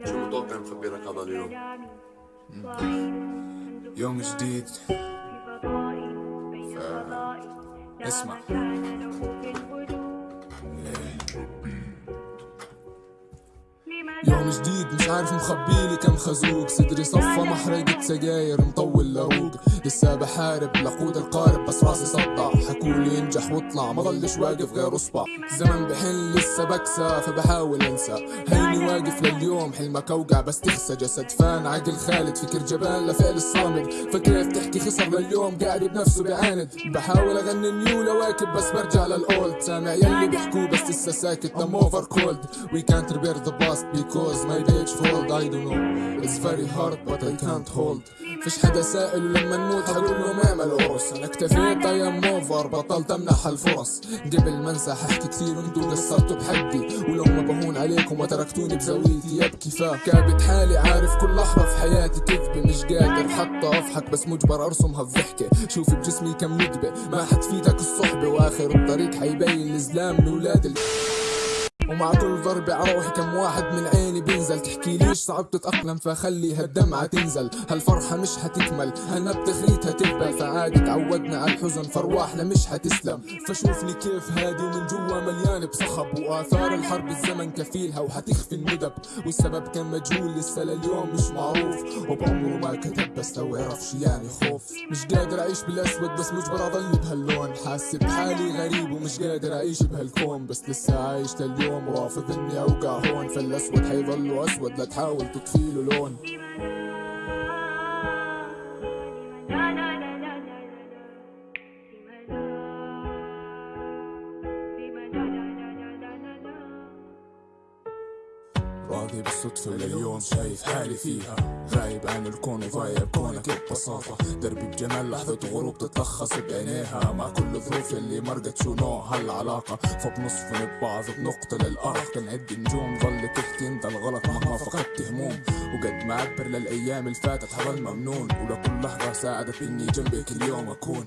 شو متوقع مخبي لك هذا اليوم؟ يوم جديد. ف... اسمع. يوم جديد مش عارف مخبيلي كم خزوق. صدري صفى محرقة سجاير مطول لروق لسه بحارب لقود القارب بس راسي صدع حكولي انجح واطلع ما ضلش واقف غير اصبع. الزمن بحن لسه بكسى فبحاول انسى. هيني واقف لليوم حلمك اوقع بس تخسى. جسد فان عقل خالد فكر جبان لفعل الصامد. فكيف تحكي خسر لليوم قاعد بنفسه بيعاند بحاول أغني new لواكب بس برجع لل old. سامع يلي بيحكوه بس لسه ساكت I'm over cold. We can't repair the past because my page fold. I don't know. It's very hard but I can't hold. فيش حدا سائل ولما نموت حقول لهم اعملوا قرص أنا اكتفيت أيام اوفر بطلت أمنح الفرص. قبل ما انسى ححكي كثير انتو قصرتوا بحدي. ولو ما بهون عليكم وتركتوني بزاويتي يبكي فكابت حالي عارف كل لحظة في حياتي. كذبة مش قادر حتى أضحك بس مجبر ارسمها بضحكة شوف بجسمي كم ندبة. ما حتفيدك الصحبة وآخر الطريق حيبين الزلام من ولاد. ومع كل ضربة عروحي كم واحد من عيني بينزل. تحكي ليش صعب تتأقلم؟ فخلي هالدمعة تنزل. هالفرحة مش هتكمل هالنا بتخريتها تقبل فعادي تعودنا على الحزن فرواحنا مش هتسلم فشوفني كيف هادي ومن جوا مليان بصخب وآثار الحرب الزمن كفيلها وحتخفي الندب. والسبب كان مجهول لسه لليوم مش معروف. وبعمره ما كتب بس لو عرفش يعني خوف. مش قادر أعيش بالأسود بس مجبر أضل بهاللون. حاسس بحالي غريب ومش قادر أعيش بهالكون. بس لسه عايش لليوم رافض إني أوقع هون. فالأسود حيظل أسود لا تحاول تطفيله لون. راضي بالصدفة لليوم شايف حالي فيها. غايب عن الكون وضايع بكونك ببساطة. دربي بجمال لحظة غروب تتلخص بعينيها. مع كل ظروف اللي مرقت شو نوع هالعلاقة. فبنصفن ببعض بنقطة للأرق بنعد نجوم ظل تحكي انت الغلط مهما فقدت هموم. وقد ما عبر للأيام اللي فاتت حظل ممنون ولكل لحظة ساعدت إني جنبك اليوم أكون.